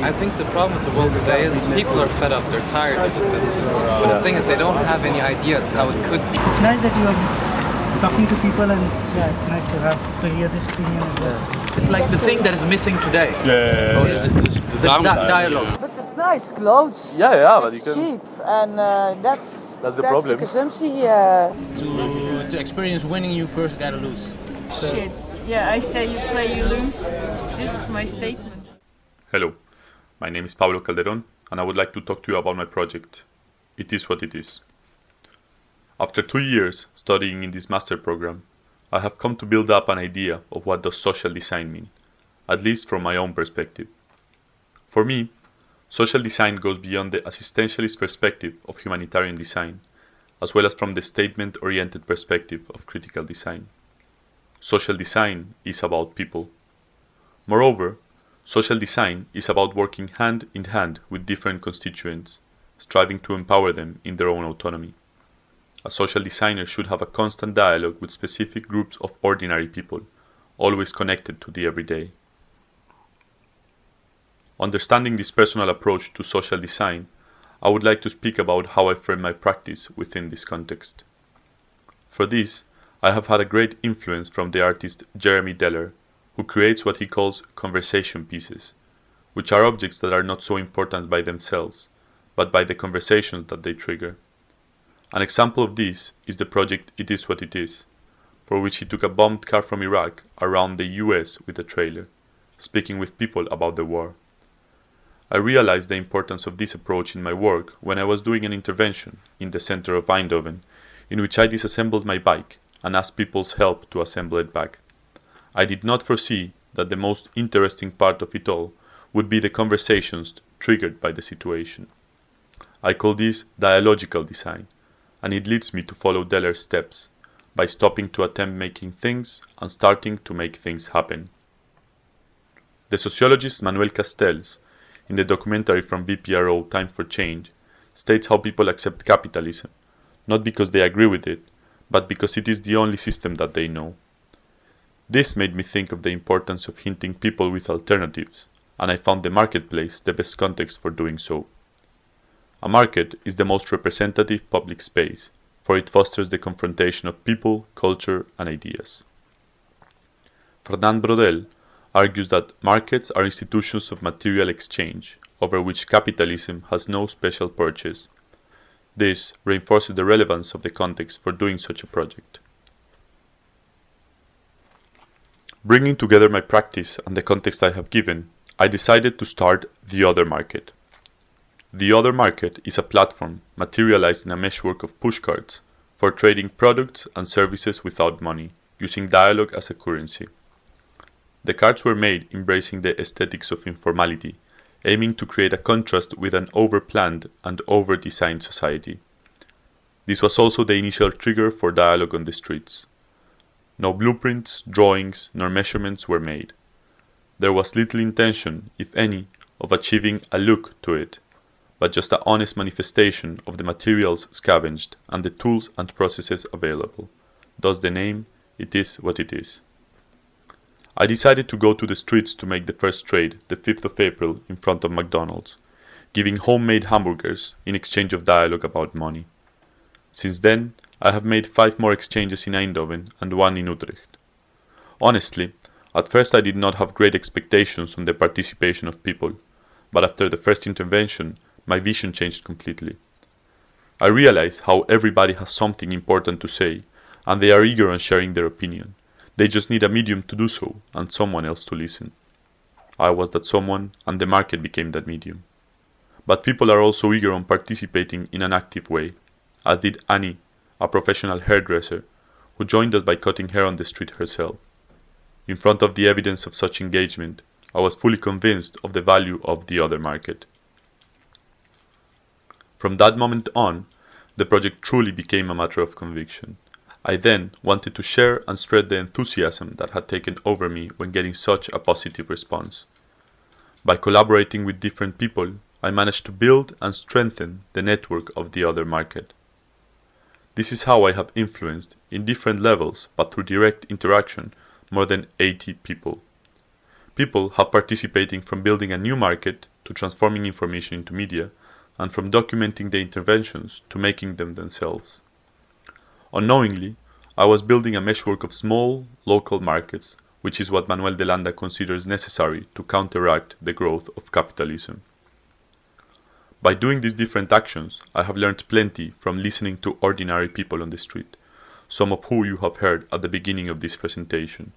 I think the problem with the world today is people are fed up, they're tired of the system. But the thing is, they don't have any ideas how it could be. It's nice that you are talking to people and yeah, it's nice to have to hear this opinion as well. It's like the thing that is missing today. Yeah, Is the di- dialogue. But it's nice clothes. yeah, yeah, but you can. cheap, and uh, that's That's the problem. consumptie. Uh, To, to experience winning, you first gotta lose. Shit. Yeah, I say you play, you lose. This is my statement. Hello, my name is Pablo Calderon, and I would like to talk to you about my project. It is what it is. After two years studying in this master program, I have come to build up an idea of what does social design mean, at least from my own perspective. For me, social design goes beyond the assistentialist perspective of humanitarian design, as well as from the statement-oriented perspective of critical design. Social design is about people. Moreover, social design is about working hand in hand with different constituents, striving to empower them in their own autonomy. A social designer should have a constant dialogue with specific groups of ordinary people, always connected to the everyday. Understanding this personal approach to social design, I would like to speak about how I frame my practice within this context. For this, I have had a great influence from the artist Jeremy Deller, who creates what he calls conversation pieces, which are objects that are not so important by themselves, but by the conversations that they trigger. An example of this is the project It Is What It Is, for which he took a bombed car from Iraq around the US with a trailer, speaking with people about the war. I realized the importance of this approach in my work when I was doing an intervention in the center of Eindhoven, in which I disassembled my bike and asked people's help to assemble it back. I did not foresee that the most interesting part of it all would be the conversations triggered by the situation. I call this dialogical design, and it leads me to follow Deller's steps by stopping to attempt making things and starting to make things happen. The sociologist Manuel Castells, in the documentary from VPRO Time for Change, states how people accept capitalism, not because they agree with it, but because it is the only system that they know. This made me think of the importance of hinting people with alternatives, and I found the marketplace the best context for doing so. A market is the most representative public space, for it fosters the confrontation of people, culture, and ideas. Fernand Braudel argues that markets are institutions of material exchange, over which capitalism has no special purchase. This reinforces the relevance of the context for doing such a project. Bringing together my practice and the context I have given, I decided to start The Other Market. The Other Market is a platform materialized in a meshwork of pushcarts for trading products and services without money, using dialogue as a currency. The cards were made embracing the aesthetics of informality, aiming to create a contrast with an over-planned and over-designed society. This was also the initial trigger for dialogue on the streets. No blueprints, drawings, nor measurements were made. There was little intention, if any, of achieving a look to it, but just an honest manifestation of the materials scavenged and the tools and processes available. Thus the name, it is what it is. I decided to go to the streets to make the first trade the 5th of April in front of McDonald's, giving homemade hamburgers in exchange of dialogue about money. Since then, I have made five more exchanges in Eindhoven and one in Utrecht. Honestly, at first I did not have great expectations on the participation of people, but after the first intervention, my vision changed completely. I realize how everybody has something important to say, and they are eager on sharing their opinion. They just need a medium to do so, and someone else to listen. I was that someone, and the market became that medium. But people are also eager on participating in an active way, as did Annie, a professional hairdresser, who joined us by cutting hair on the street herself. In front of the evidence of such engagement, I was fully convinced of the value of the other market. From that moment on, the project truly became a matter of conviction. I then wanted to share and spread the enthusiasm that had taken over me when getting such a positive response. By collaborating with different people, I managed to build and strengthen the network of the other market. This is how I have influenced, in different levels but through direct interaction, more than 80 people. People have participating from building a new market to transforming information into media, and from documenting the interventions to making them themselves. Unknowingly, I was building a meshwork of small, local markets, which is what Manuel de Landa considers necessary to counteract the growth of capitalism. By doing these different actions, I have learned plenty from listening to ordinary people on the street, some of whom you have heard at the beginning of this presentation.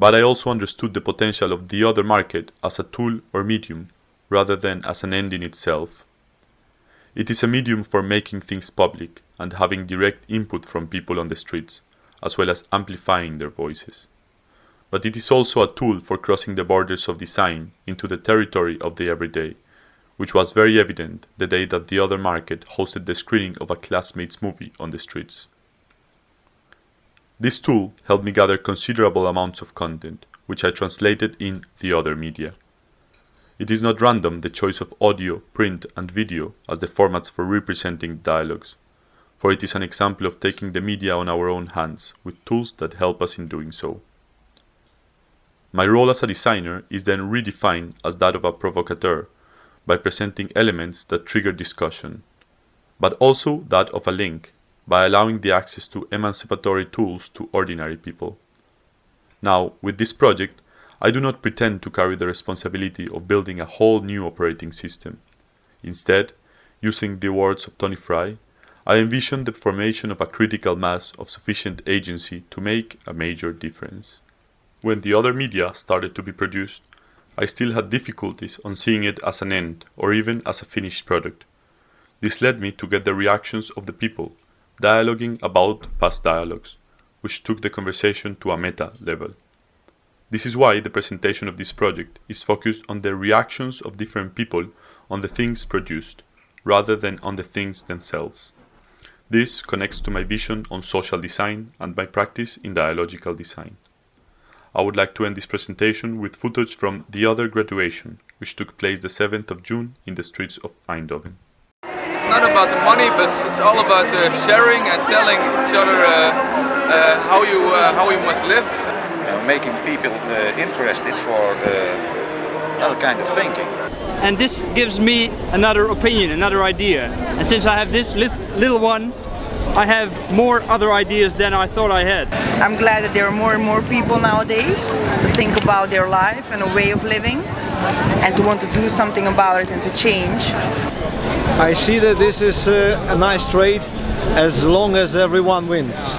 But I also understood the potential of the other market as a tool or medium rather than as an end in itself. It is a medium for making things public and having direct input from people on the streets, as well as amplifying their voices. But it is also a tool for crossing the borders of design into the territory of the everyday, which was very evident the day that the other market hosted the screening of a classmates movie on the streets. This tool helped me gather considerable amounts of content, which I translated in the other media. It is not random the choice of audio, print, and video as the formats for representing dialogues, for it is an example of taking the media on our own hands with tools that help us in doing so. My role as a designer is then redefined as that of a provocateur by presenting elements that trigger discussion, but also that of a link by allowing the access to emancipatory tools to ordinary people. Now, with this project, I do not pretend to carry the responsibility of building a whole new operating system. Instead, using the words of Tony Fry, I envision the formation of a critical mass of sufficient agency to make a major difference. When the other media started to be produced, I still had difficulties on seeing it as an end or even as a finished product. This led me to get the reactions of the people dialoguing about past dialogues, which took the conversation to a meta level. This is why the presentation of this project is focused on the reactions of different people on the things produced, rather than on the things themselves. This connects to my vision on social design and my practice in dialogical design. I would like to end this presentation with footage from the other graduation, which took place the 7th of June in the streets of Eindhoven It's not about the money, but it's all about uh, sharing and telling each other uh, uh, how you how you must live. making people interested for other kind of thinking. And this gives me another opinion, another idea. And since I have this little one, I have more other ideas than I thought I had. I'm glad that there are more and more people nowadays to think about their life and a way of living and to want to do something about it and to change. I see that this is uh, a nice trade as long as everyone wins.